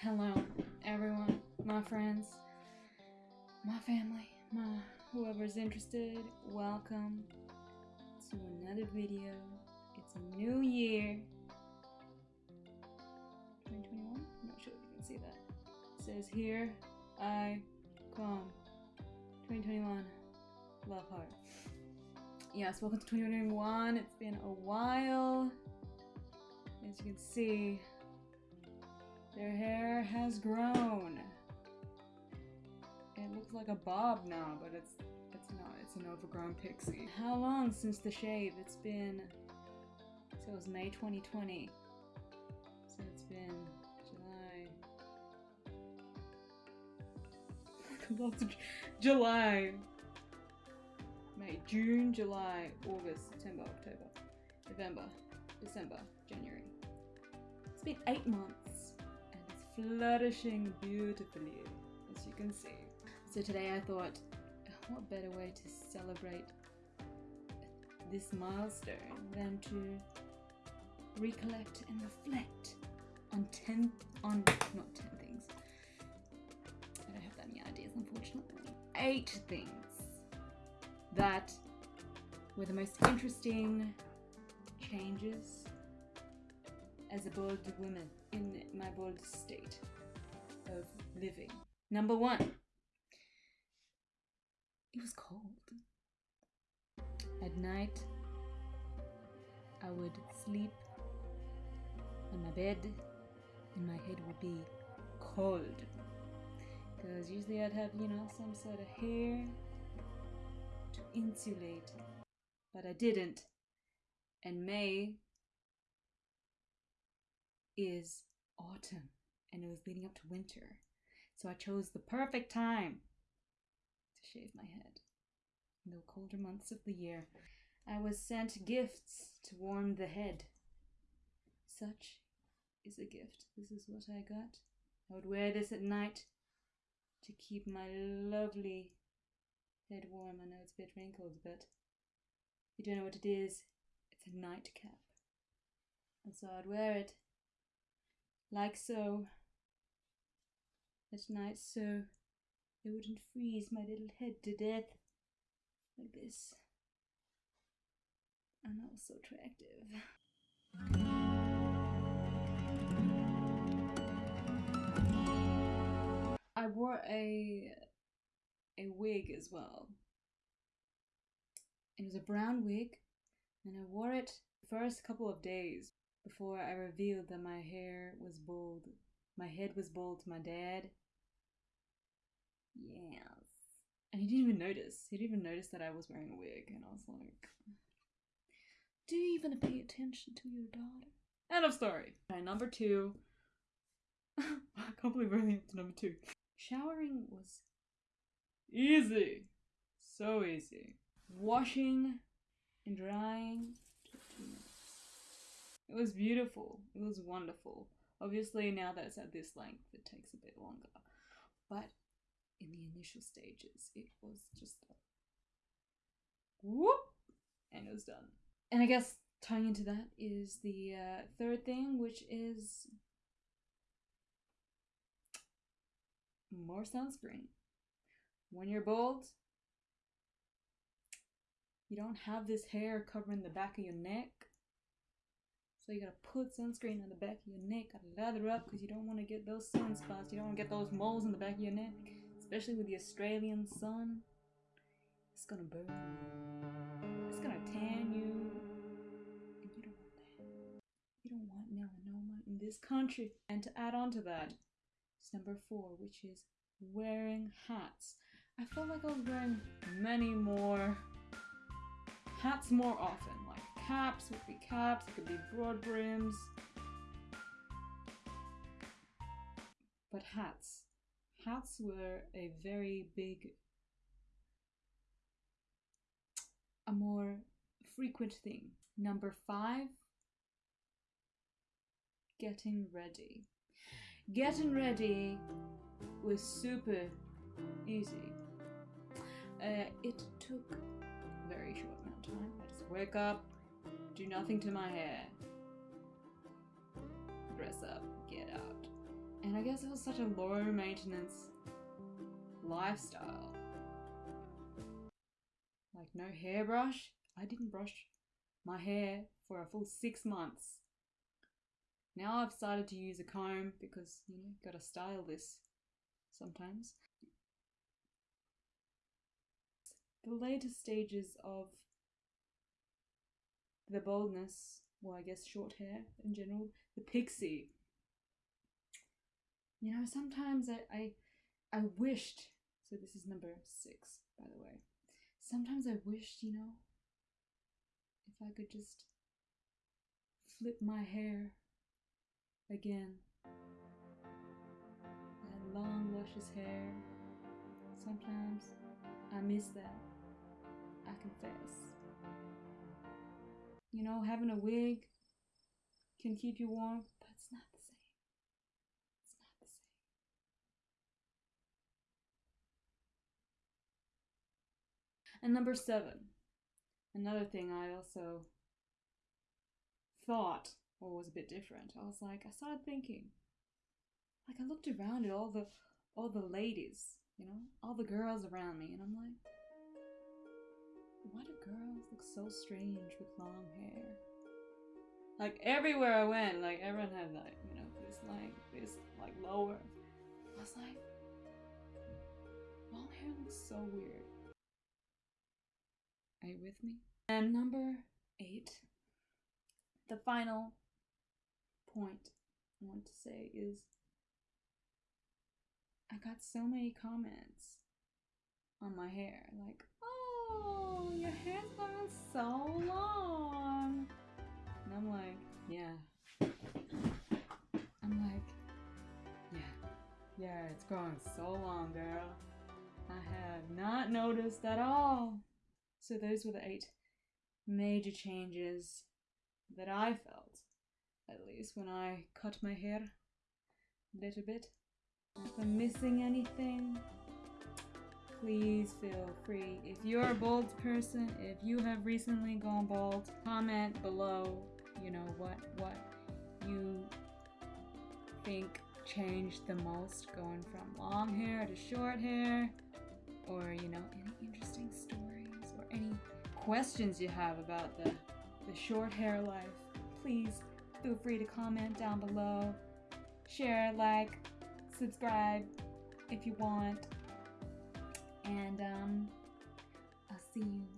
Hello, everyone, my friends, my family, my whoever's interested. Welcome to another video. It's a new year. 2021? I'm not sure if you can see that. It says here, I come. 2021. Love heart. Yes, welcome to 2021. It's been a while. As you can see, their hair has grown. It looks like a bob now, but it's it's not. It's an overgrown pixie. How long since the shave? It's been so it was May 2020. So it's been July. July. May, June, July, August, September, October, November, December, January. It's been eight months flourishing beautifully, as you can see. So today I thought, what better way to celebrate this milestone than to recollect and reflect on 10, on, not 10 things. I don't have that many ideas, unfortunately. Eight things that were the most interesting changes as a bald woman in my bald state of living. Number one, it was cold. At night, I would sleep on my bed and my head would be cold. Because usually I'd have, you know, some sort of hair to insulate, but I didn't. And May is autumn and it was leading up to winter. So I chose the perfect time to shave my head in the colder months of the year. I was sent gifts to warm the head. Such is a gift. This is what I got. I would wear this at night to keep my lovely head warm. I know it's a bit wrinkled, but if you don't know what it is, it's a nightcap. And so I'd wear it like so at night so it wouldn't freeze my little head to death like this. And that was so attractive. I wore a a wig as well. It was a brown wig, and I wore it the first couple of days before I revealed that my hair was bald. My head was bald to my dad. Yes. And he didn't even notice. He didn't even notice that I was wearing a wig, and I was like, Do you even pay attention to your daughter? End of story. Okay, number two. I can't believe we're only up to number two. Showering was easy. So easy. Washing and drying. It was beautiful. It was wonderful. Obviously, now that it's at this length, it takes a bit longer. But in the initial stages, it was just a whoop, and it was done. And I guess tying into that is the uh, third thing, which is more sunscreen. When you're bald, you don't have this hair covering the back of your neck. So you gotta put sunscreen on the back of your neck, gotta lather up because you don't want to get those sunspots. You don't want to get those moles in the back of your neck, especially with the Australian sun. It's gonna burn. It's gonna tan you. And you don't want that. You don't want melanoma in this country. And to add on to that, it's number four, which is wearing hats. I felt like I was wearing many more hats more often. Caps would be caps, it could be broad brims. But hats. Hats were a very big, a more frequent thing. Number five, getting ready. Getting ready was super easy. Uh, it took a very short amount of time. I just wake up, do nothing to my hair, dress up, get out. And I guess it was such a low maintenance lifestyle. Like no hairbrush. I didn't brush my hair for a full six months. Now I've started to use a comb because, you know, gotta style this sometimes. The later stages of the baldness, well, I guess short hair in general, the pixie. You know, sometimes I, I, I wished, so this is number six, by the way. Sometimes I wished, you know, if I could just flip my hair again. That long, luscious hair. Sometimes I miss that. I confess. You know, having a wig can keep you warm, but it's not the same. It's not the same. And number seven, another thing I also thought or was a bit different. I was like, I started thinking, like I looked around at all the all the ladies, you know, all the girls around me, and I'm like, why do girls look so strange with long hair? Like everywhere I went, like everyone had like, you know, this like this like lower. I was like, long hair looks so weird. Are you with me? And number eight, the final point I want to say is I got so many comments on my hair, like, oh, Oh, your hair's grown so long. And I'm like, yeah. I'm like, yeah, yeah, it's growing so long, girl. I have not noticed at all. So those were the eight major changes that I felt, at least when I cut my hair a little bit. If I'm missing anything, please feel free. If you're a bald person, if you have recently gone bald, comment below, you know, what what you think changed the most going from long hair to short hair or you know any interesting stories or any questions you have about the the short hair life please feel free to comment down below share like subscribe if you want. And um, I'll see you